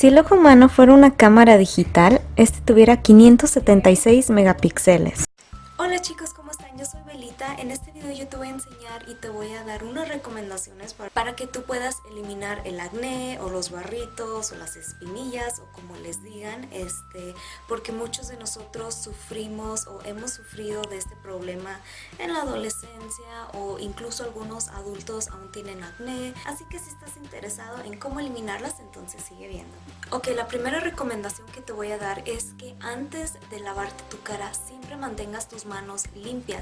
Si el ojo humano fuera una cámara digital, este tuviera 576 megapíxeles. Hola chicos, ¿cómo están? Yo soy Belita. En este video yo te voy a enseñar y te voy a dar unas recomendaciones para que tú puedas eliminar el acné o los barritos o las espinillas o como les digan, este, porque muchos de nosotros sufrimos o hemos sufrido de este problema en la adolescencia o incluso algunos adultos aún tienen acné. Así que si estás interesado en cómo eliminarlas, entonces sigue viendo. Ok, la primera recomendación que te voy a dar es que antes de lavarte tu cara siempre mantengas tus manos limpias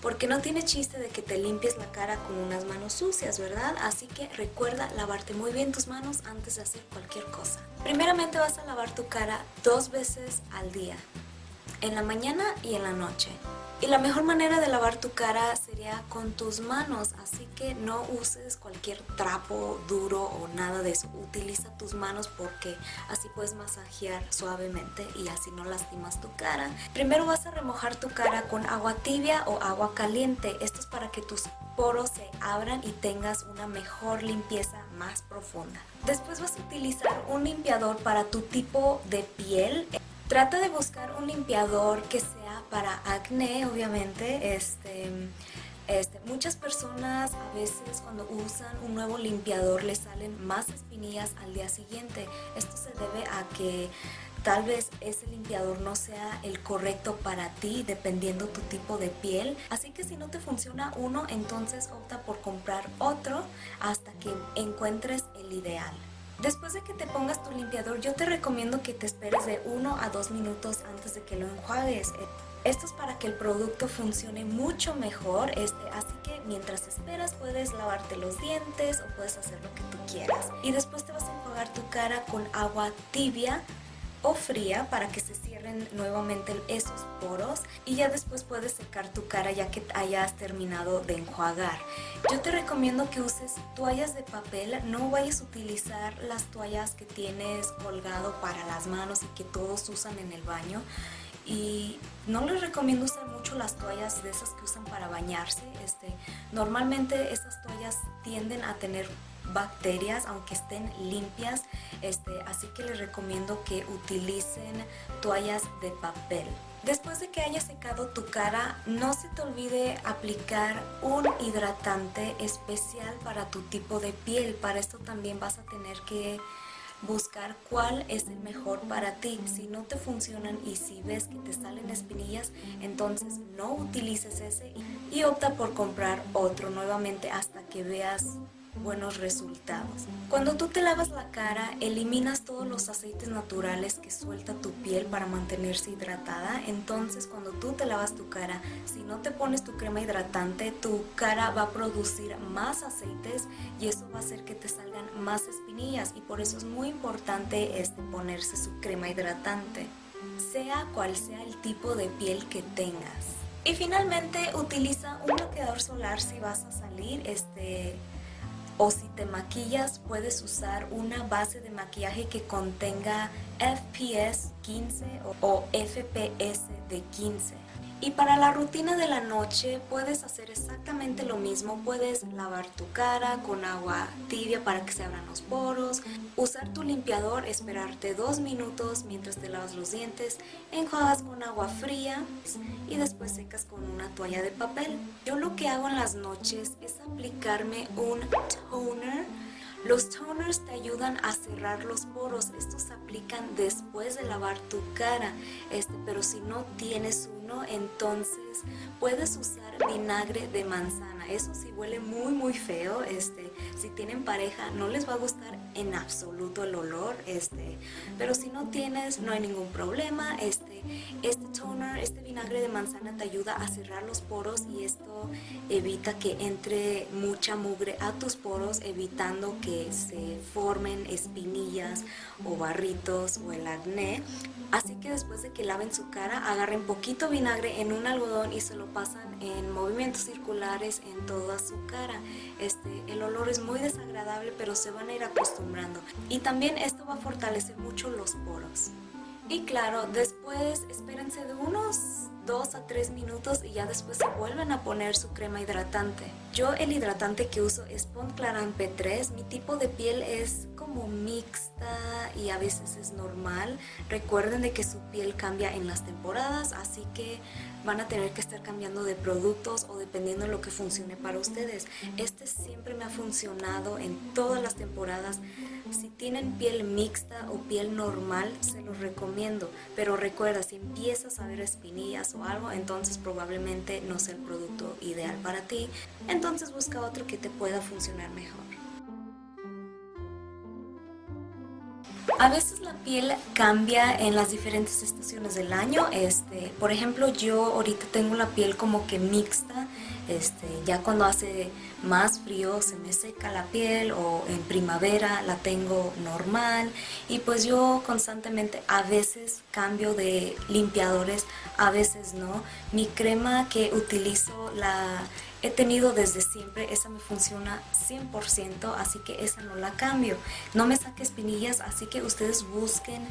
porque no tiene chiste de que te limpies la cara con unas manos sucias, ¿verdad? Así que recuerda lavarte muy bien tus manos antes de hacer cualquier cosa. Primeramente vas a lavar tu cara dos veces al día, en la mañana y en la noche. Y la mejor manera de lavar tu cara sería con tus manos, así que no uses cualquier trapo duro o nada de eso. Utiliza tus manos porque así puedes masajear suavemente y así no lastimas tu cara. Primero vas a remojar tu cara con agua tibia o agua caliente. Esto es para que tus poros se abran y tengas una mejor limpieza más profunda. Después vas a utilizar un limpiador para tu tipo de piel. Trata de buscar un limpiador que sea para acné, obviamente. Este, este, muchas personas a veces cuando usan un nuevo limpiador les salen más espinillas al día siguiente. Esto se debe a que tal vez ese limpiador no sea el correcto para ti dependiendo tu tipo de piel. Así que si no te funciona uno, entonces opta por comprar otro hasta que encuentres el ideal. Después de que te pongas tu limpiador, yo te recomiendo que te esperes de 1 a 2 minutos antes de que lo enjuagues. Esto es para que el producto funcione mucho mejor, este, así que mientras esperas puedes lavarte los dientes o puedes hacer lo que tú quieras. Y después te vas a enjuagar tu cara con agua tibia o fría para que se cierren nuevamente esos poros y ya después puedes secar tu cara ya que hayas terminado de enjuagar. Yo te recomiendo que uses toallas de papel, no vayas a utilizar las toallas que tienes colgado para las manos y que todos usan en el baño y no les recomiendo usar las toallas de esas que usan para bañarse. Este, normalmente esas toallas tienden a tener bacterias aunque estén limpias este, así que les recomiendo que utilicen toallas de papel después de que hayas secado tu cara no se te olvide aplicar un hidratante especial para tu tipo de piel para esto también vas a tener que buscar cuál es el mejor para ti. Si no te funcionan y si ves que te salen espinillas, entonces no utilices ese y opta por comprar otro nuevamente hasta que veas buenos resultados. Cuando tú te lavas la cara, eliminas todos los aceites naturales que suelta tu piel para mantenerse hidratada. Entonces, cuando tú te lavas tu cara, si no te pones tu crema hidratante, tu cara va a producir más aceites y eso va a hacer que te salgan más espinillas y por eso es muy importante este, ponerse su crema hidratante, sea cual sea el tipo de piel que tengas. Y finalmente utiliza un bloqueador solar si vas a salir, este, o si te maquillas puedes usar una base de maquillaje que contenga FPS 15 o FPS de 15. Y para la rutina de la noche puedes hacer exactamente lo mismo, puedes lavar tu cara con agua tibia para que se abran los poros, usar tu limpiador, esperarte dos minutos mientras te lavas los dientes, enjuagas con agua fría y después secas con una toalla de papel. Yo lo que hago en las noches es aplicarme un toner los toners te ayudan a cerrar los poros, estos se aplican después de lavar tu cara, este, pero si no tienes uno, entonces puedes usar vinagre de manzana. Eso sí huele muy muy feo, este, si tienen pareja no les va a gustar en absoluto el olor, este, pero si no tienes no hay ningún problema, este, este toner, este vinagre de manzana te ayuda a cerrar los poros y esto evita que entre mucha mugre a tus poros, evitando que se formen espinillas o barritos o el acné. Así que después de que laven su cara, agarren poquito vinagre en un algodón y se lo pasan en movimientos circulares en toda su cara. Este, el olor es muy desagradable, pero se van a ir acostumbrando. Y también esto va a fortalecer mucho los poros. Y claro, después espérense de unos 2 a 3 minutos y ya después se vuelven a poner su crema hidratante. Yo el hidratante que uso es Pontclaran P3, mi tipo de piel es como mixta y a veces es normal. Recuerden de que su piel cambia en las temporadas, así que van a tener que estar cambiando de productos o dependiendo de lo que funcione para ustedes. Este siempre me ha funcionado en todas las temporadas. Si tienen piel mixta o piel normal, se los recomiendo. Pero recuerda, si empiezas a ver espinillas o algo, entonces probablemente no sea el producto ideal para ti. Entonces busca otro que te pueda funcionar mejor. A veces la piel cambia en las diferentes estaciones del año. Este, por ejemplo, yo ahorita tengo la piel como que mixta. Este, ya cuando hace más frío se me seca la piel o en primavera la tengo normal y pues yo constantemente a veces cambio de limpiadores, a veces no. Mi crema que utilizo la he tenido desde siempre, esa me funciona 100%, así que esa no la cambio. No me saque espinillas, así que ustedes busquen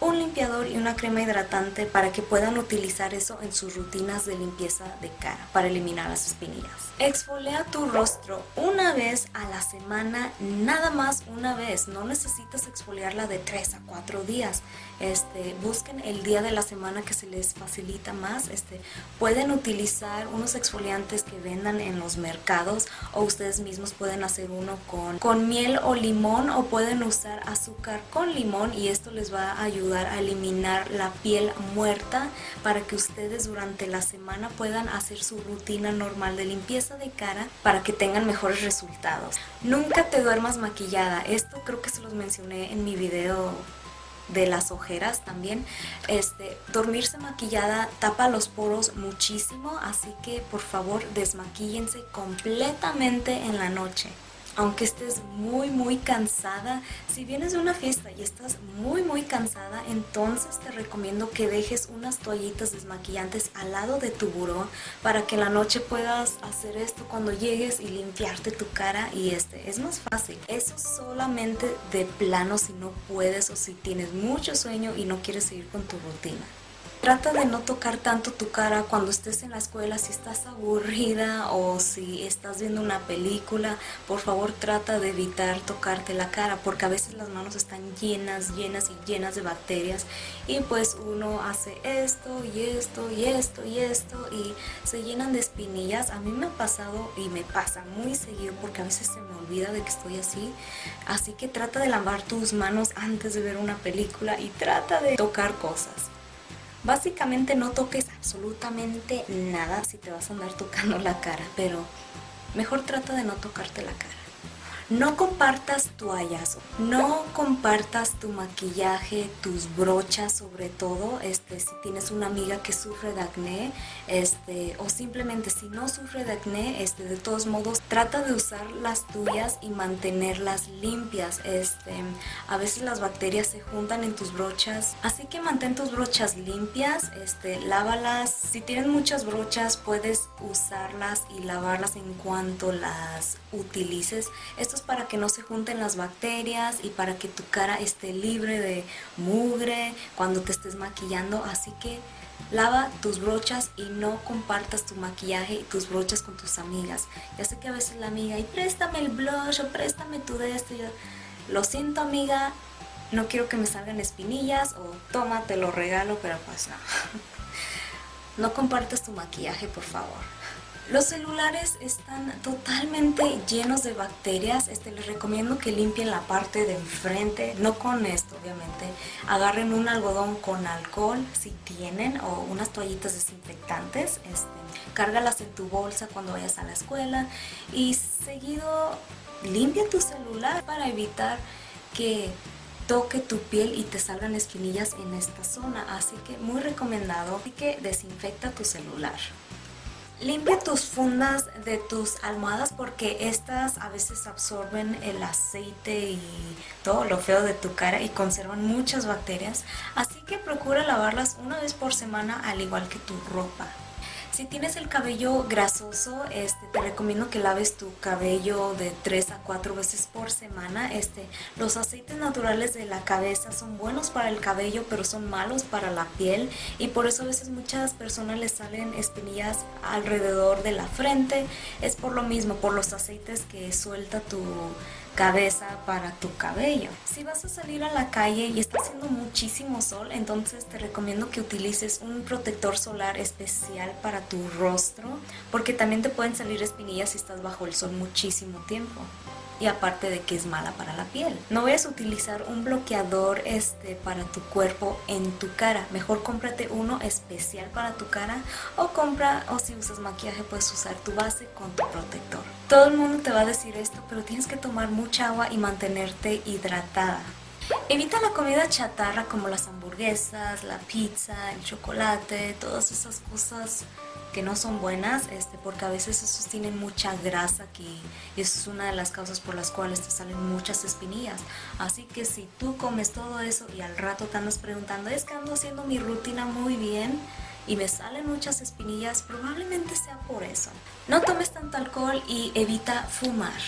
un limpiador y una crema hidratante para que puedan utilizar eso en sus rutinas de limpieza de cara para eliminar las espinillas. Exfolia tu rostro una vez a la semana, nada más una vez, no necesitas exfoliarla de 3 a 4 días. Este, busquen el día de la semana que se les facilita más. Este, pueden utilizar unos exfoliantes que vendan en los mercados o ustedes mismos pueden hacer uno con, con miel o limón o pueden usar azúcar con limón y esto les va a a eliminar la piel muerta para que ustedes durante la semana puedan hacer su rutina normal de limpieza de cara para que tengan mejores resultados. Nunca te duermas maquillada, esto creo que se los mencioné en mi video de las ojeras también. Este, dormirse maquillada tapa los poros muchísimo, así que por favor desmaquíllense completamente en la noche aunque estés muy muy cansada, si vienes de una fiesta y estás muy muy cansada, entonces te recomiendo que dejes unas toallitas desmaquillantes al lado de tu buró para que en la noche puedas hacer esto cuando llegues y limpiarte tu cara y este es más fácil. Eso solamente de plano si no puedes o si tienes mucho sueño y no quieres seguir con tu rutina. Trata de no tocar tanto tu cara cuando estés en la escuela, si estás aburrida o si estás viendo una película, por favor trata de evitar tocarte la cara porque a veces las manos están llenas, llenas y llenas de bacterias y pues uno hace esto y esto y esto y esto y se llenan de espinillas. A mí me ha pasado y me pasa muy seguido porque a veces se me olvida de que estoy así, así que trata de lavar tus manos antes de ver una película y trata de tocar cosas. Básicamente no toques absolutamente nada si te vas a andar tocando la cara, pero mejor trata de no tocarte la cara. No compartas toallas, no compartas tu maquillaje, tus brochas sobre todo, este, si tienes una amiga que sufre de acné, este, o simplemente si no sufre de acné, este, de todos modos, trata de usar las tuyas y mantenerlas limpias. Este, a veces las bacterias se juntan en tus brochas, así que mantén tus brochas limpias, este, lávalas. Si tienes muchas brochas, puedes usarlas y lavarlas en cuanto las utilices. Para que no se junten las bacterias y para que tu cara esté libre de mugre cuando te estés maquillando. Así que lava tus brochas y no compartas tu maquillaje y tus brochas con tus amigas. Ya sé que a veces la amiga, y préstame el blush o préstame tu de esto. Lo siento amiga, no quiero que me salgan espinillas o toma, te lo regalo, pero pues no. No compartas tu maquillaje, por favor. Los celulares están totalmente llenos de bacterias. Este, les recomiendo que limpien la parte de enfrente, no con esto obviamente. Agarren un algodón con alcohol si tienen o unas toallitas desinfectantes. Este, cárgalas en tu bolsa cuando vayas a la escuela y seguido limpia tu celular para evitar que toque tu piel y te salgan espinillas en esta zona. Así que muy recomendado. Así que desinfecta tu celular. Limpia tus fundas de tus almohadas porque estas a veces absorben el aceite y todo lo feo de tu cara y conservan muchas bacterias. Así que procura lavarlas una vez por semana al igual que tu ropa. Si tienes el cabello grasoso, este, te recomiendo que laves tu cabello de 3 a 4 veces por semana. Este, los aceites naturales de la cabeza son buenos para el cabello, pero son malos para la piel. Y por eso a veces muchas personas les salen espinillas alrededor de la frente. Es por lo mismo, por los aceites que suelta tu cabeza para tu cabello. Si vas a salir a la calle y está haciendo muchísimo sol, entonces te recomiendo que utilices un protector solar especial para tu rostro, porque también te pueden salir espinillas si estás bajo el sol muchísimo tiempo y aparte de que es mala para la piel. No vayas a utilizar un bloqueador este, para tu cuerpo en tu cara. Mejor cómprate uno especial para tu cara o compra, o si usas maquillaje puedes usar tu base con tu protector. Todo el mundo te va a decir esto, pero tienes que tomar mucha agua y mantenerte hidratada. Evita la comida chatarra como las hamburguesas, la pizza, el chocolate, todas esas cosas que no son buenas, este, porque a veces esos tienen mucha grasa aquí y eso es una de las causas por las cuales te salen muchas espinillas. Así que si tú comes todo eso y al rato te andas preguntando, es que ando haciendo mi rutina muy bien y me salen muchas espinillas, probablemente sea por eso. No tomes tanto alcohol y evita fumar.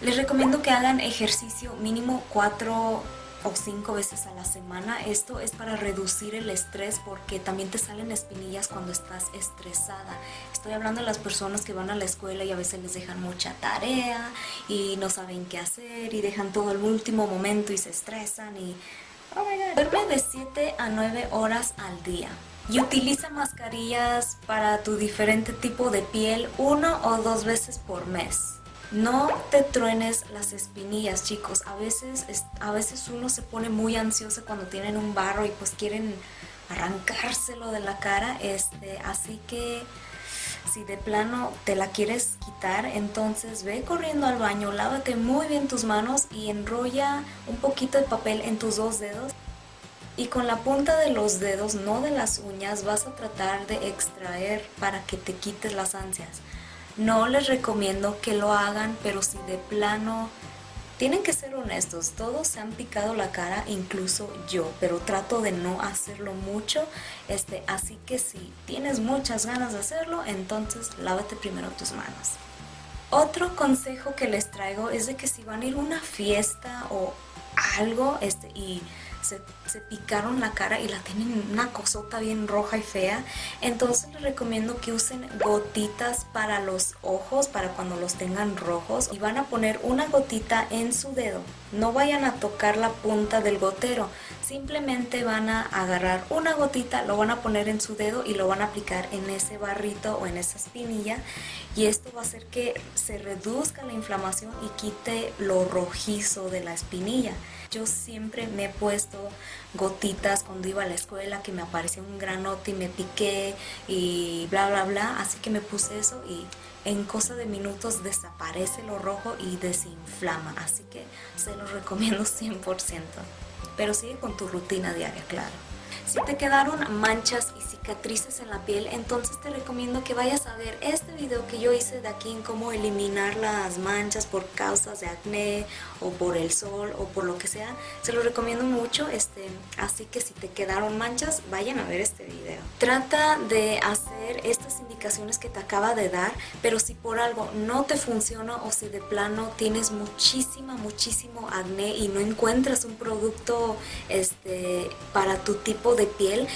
Les recomiendo que hagan ejercicio mínimo 4 o cinco veces a la semana. Esto es para reducir el estrés porque también te salen espinillas cuando estás estresada. Estoy hablando de las personas que van a la escuela y a veces les dejan mucha tarea y no saben qué hacer y dejan todo el último momento y se estresan y... Oh. Duerme de 7 a 9 horas al día. Y utiliza mascarillas para tu diferente tipo de piel uno o dos veces por mes. No te truenes las espinillas, chicos. A veces, a veces uno se pone muy ansioso cuando tienen un barro y pues quieren arrancárselo de la cara. Este, así que si de plano te la quieres quitar, entonces ve corriendo al baño, lávate muy bien tus manos y enrolla un poquito de papel en tus dos dedos. Y con la punta de los dedos, no de las uñas, vas a tratar de extraer para que te quites las ansias. No les recomiendo que lo hagan, pero si de plano tienen que ser honestos, todos se han picado la cara, incluso yo, pero trato de no hacerlo mucho, este, así que si tienes muchas ganas de hacerlo, entonces lávate primero tus manos. Otro consejo que les traigo es de que si van a ir a una fiesta o algo este, y se, picaron la cara y la tienen una cosota bien roja y fea. Entonces les recomiendo que usen gotitas para los ojos, para cuando los tengan rojos. Y van a poner una gotita en su dedo. No vayan a tocar la punta del gotero. Simplemente van a agarrar una gotita, lo van a poner en su dedo y lo van a aplicar en ese barrito o en esa espinilla. Y esto va a hacer que se reduzca la inflamación y quite lo rojizo de la espinilla. Yo siempre me he puesto gotitas cuando iba a la escuela que me aparecía un granote y me piqué y bla bla bla, así que me puse eso y en cosa de minutos desaparece lo rojo y desinflama, así que se lo recomiendo 100%. Pero sigue con tu rutina diaria, claro. Si te quedaron manchas y cicatrices en la piel, entonces te recomiendo que vayas a ver este video que yo hice de aquí en cómo eliminar las manchas por causas de acné o por el sol o por lo que sea. Se lo recomiendo mucho, este, así que si te quedaron manchas, vayan a ver este video. Trata de hacer estas indicaciones que te acaba de dar, pero si por algo no te funciona o si de plano tienes muchísima, muchísimo acné y no encuentras un producto este, para tu tipo de piel,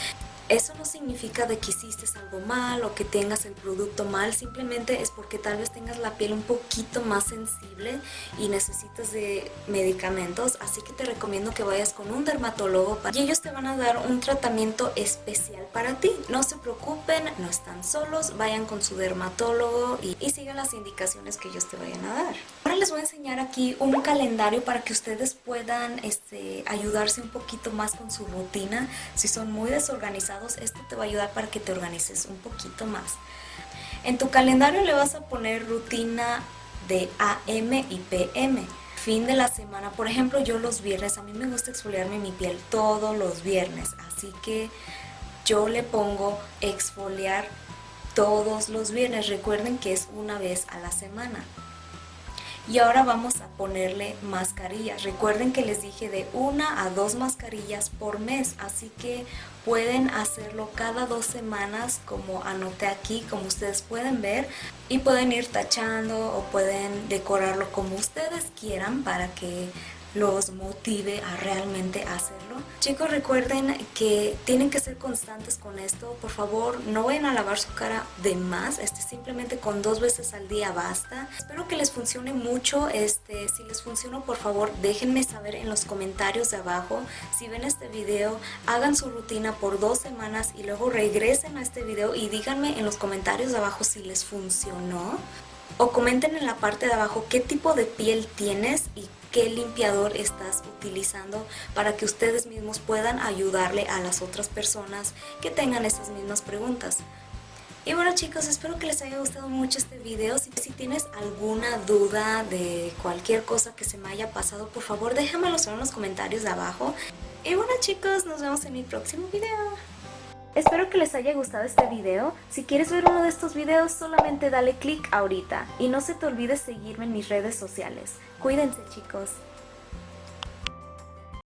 eso no significa de que hiciste algo mal o que tengas el producto mal, simplemente es porque tal vez tengas la piel un poquito más sensible y necesitas de medicamentos, así que te recomiendo que vayas con un dermatólogo y ellos te van a dar un tratamiento especial para ti. No se preocupen, no están solos, vayan con su dermatólogo y, sigan las indicaciones que ellos te vayan a dar. Les voy a enseñar aquí un calendario para que ustedes puedan este, ayudarse un poquito más con su rutina si son muy desorganizados esto te va a ayudar para que te organices un poquito más. En tu calendario le vas a poner rutina de AM y PM. Fin de la semana, por ejemplo, yo los viernes, a mí me gusta exfoliarme mi piel todos los viernes, así que yo le pongo exfoliar todos los viernes. Recuerden que es una vez a la semana. Y ahora vamos a ponerle mascarillas. Recuerden que les dije de una a dos mascarillas por mes, así que pueden hacerlo cada dos semanas como anoté aquí, como ustedes pueden ver. Y pueden ir tachando o pueden decorarlo como ustedes quieran para que los motive a realmente hacerlo. Chicos, recuerden que tienen que ser constantes con esto. Por favor, no vayan a lavar su cara de más. Este, simplemente con dos veces al día basta. Espero que les funcione mucho. Este, si les funcionó, por favor, déjenme saber en los comentarios de abajo. Si ven este video, hagan su rutina por dos semanas y luego regresen a este video y díganme en los comentarios de abajo si les funcionó. O comenten en la parte de abajo qué tipo de piel tienes y qué limpiador estás utilizando para que ustedes mismos puedan ayudarle a las otras personas que tengan esas mismas preguntas. Y bueno chicos, espero que les haya gustado mucho este video. Si, si tienes alguna duda de cualquier cosa que se me haya pasado, por favor déjamelo en los comentarios de abajo. Y bueno chicos, nos vemos en mi próximo video. Espero que les haya gustado este video. Si quieres ver uno de estos videos, solamente dale click ahorita. Y no se te olvide seguirme en mis redes sociales. Cuídense chicos.